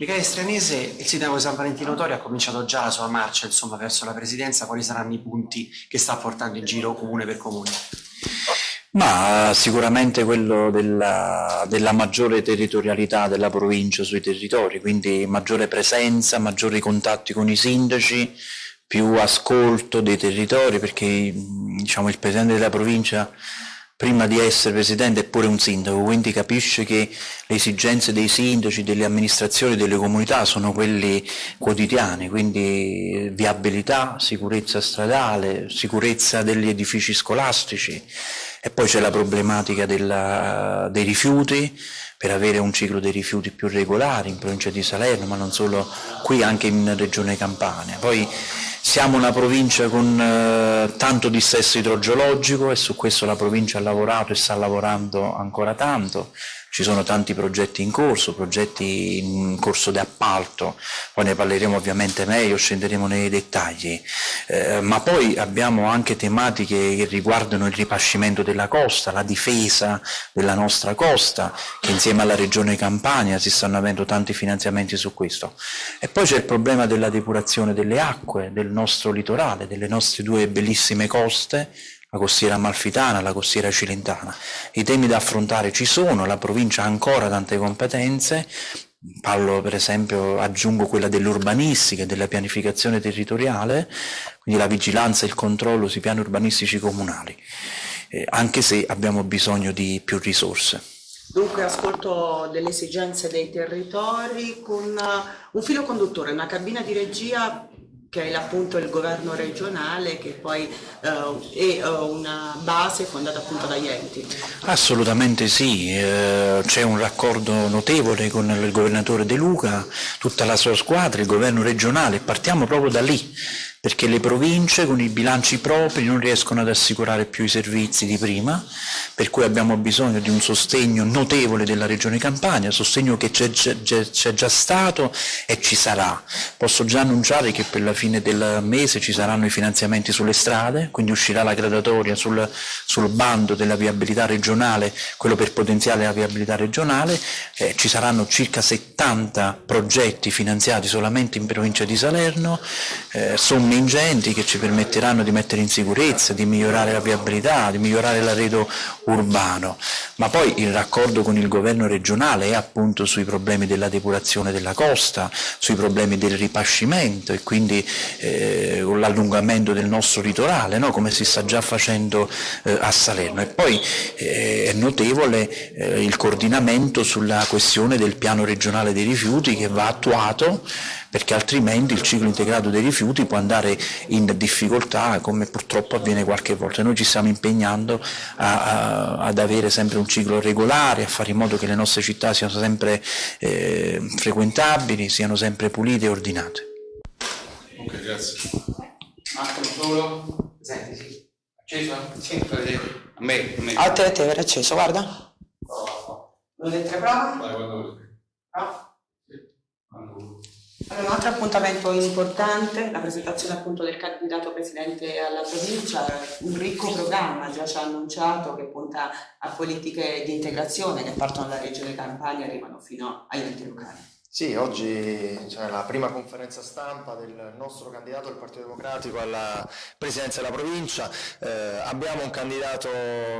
Michele Stranese, il sindaco di San Valentino Tori ha cominciato già la sua marcia insomma, verso la presidenza, quali saranno i punti che sta portando in giro comune per comune? Ma sicuramente quello della, della, maggiore territorialità della provincia sui territori, quindi maggiore presenza, maggiori contatti con i sindaci, più ascolto dei territori, perché diciamo, il Presidente della provincia prima di essere Presidente è pure un sindaco, quindi capisce che le esigenze dei sindaci, delle amministrazioni, delle comunità sono quelle quotidiane, quindi viabilità, sicurezza stradale, sicurezza degli edifici scolastici, e poi c'è la problematica della, dei rifiuti, per avere un ciclo dei rifiuti più regolare in provincia di Salerno, ma non solo qui, anche in regione Campania. Poi siamo una provincia con eh, tanto dissesto idrogeologico e su questo la provincia ha lavorato e sta lavorando ancora tanto ci sono tanti progetti in corso, progetti in corso di appalto, poi ne parleremo ovviamente meglio, scenderemo nei dettagli, eh, ma poi abbiamo anche tematiche che riguardano il ripascimento della costa, la difesa della nostra costa, che insieme alla regione Campania si stanno avendo tanti finanziamenti su questo. E poi c'è il problema della depurazione delle acque del nostro litorale, delle nostre due bellissime coste, la costiera amalfitana, la costiera cilentana. I temi da affrontare ci sono, la provincia ha ancora tante competenze, parlo per esempio, aggiungo quella dell'urbanistica e della pianificazione territoriale, quindi la vigilanza e il controllo sui piani urbanistici comunali, eh, anche se abbiamo bisogno di più risorse. Dunque ascolto delle esigenze dei territori con un filo conduttore, una cabina di regia che è appunto il governo regionale che poi uh, è uh, una base fondata appunto dagli enti. Assolutamente sì, eh, c'è un raccordo notevole con il governatore De Luca, tutta la sua squadra, il governo regionale, partiamo proprio da lì perché le province con i bilanci propri non riescono ad assicurare più i servizi di prima, per cui abbiamo bisogno di un sostegno notevole della Regione Campania, sostegno che c'è già stato e ci sarà. Posso già annunciare che per la fine del mese ci saranno i finanziamenti sulle strade, quindi uscirà la gradatoria sul, sul bando della viabilità regionale, quello per potenziare la viabilità regionale, eh, ci saranno circa 70 progetti finanziati solamente in provincia di Salerno, eh, somme somme ingenti che ci permetteranno di mettere in sicurezza, di migliorare la viabilità, di migliorare l'arredo urbano, ma poi il raccordo con il governo regionale è appunto sui problemi della depurazione della costa, sui problemi del ripascimento e quindi eh, l'allungamento del nostro litorale, no? come si sta già facendo eh, a Salerno. E poi eh, è notevole eh, il coordinamento sulla questione del piano regionale dei rifiuti che va attuato perché altrimenti il ciclo integrato dei rifiuti può andare in difficoltà come purtroppo avviene qualche volta. Noi ci stiamo impegnando a, a, ad avere sempre un ciclo regolare, a fare in modo che le nostre città siano sempre eh, frequentabili, siano sempre pulite e ordinate. Ok, grazie. Marco solo? Senti, sì. Acceso? Sì, a me. A me. A te, a te, era acceso, guarda. Volete tre prove? Vai, quando volete. No? Un altro appuntamento importante, la presentazione appunto del candidato presidente alla provincia, un ricco programma già ci ha annunciato che punta a politiche di integrazione che partono dalla regione Campania e arrivano fino agli enti locali. Sì, oggi c'è la prima conferenza stampa del nostro candidato del Partito Democratico alla presidenza della provincia. Eh, abbiamo un candidato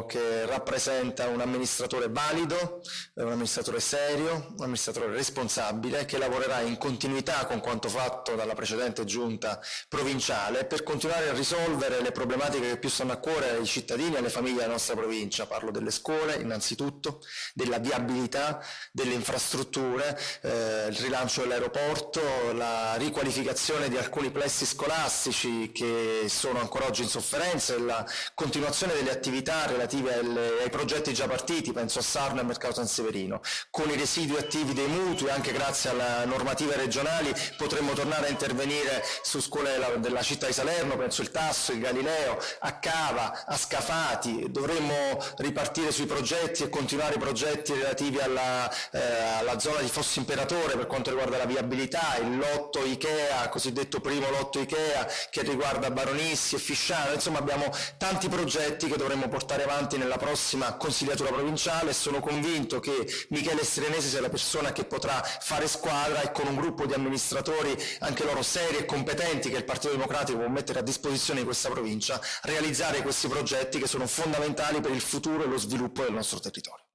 che rappresenta un amministratore valido, un amministratore serio, un amministratore responsabile che lavorerà in continuità con quanto fatto dalla precedente giunta provinciale per continuare a risolvere le problematiche che più stanno a cuore ai cittadini e alle famiglie della nostra provincia. Parlo delle scuole innanzitutto, della viabilità, delle infrastrutture, eh, il rilancio dell'aeroporto, la riqualificazione di alcuni plessi scolastici che sono ancora oggi in sofferenza e la continuazione delle attività relative alle, ai progetti già partiti, penso a Sarno e Mercato San Severino. Con i residui attivi dei mutui, anche grazie alle normative regionali, potremmo tornare a intervenire su scuole della, della città di Salerno, penso il Tasso, il Galileo, a Cava, a Scafati, dovremmo ripartire sui progetti e continuare i progetti relativi alla, eh, alla zona di Fossi Imperatore settore per quanto riguarda la viabilità, il lotto Ikea, cosiddetto primo lotto Ikea, che riguarda Baronissi e Fisciano, insomma abbiamo tanti progetti che dovremmo portare avanti nella prossima consigliatura provinciale e sono convinto che Michele Serenesi sia la persona che potrà fare squadra e con un gruppo di amministratori, anche loro seri e competenti, che il Partito Democratico può mettere a disposizione di questa provincia, realizzare questi progetti che sono fondamentali per il futuro e lo sviluppo del nostro territorio.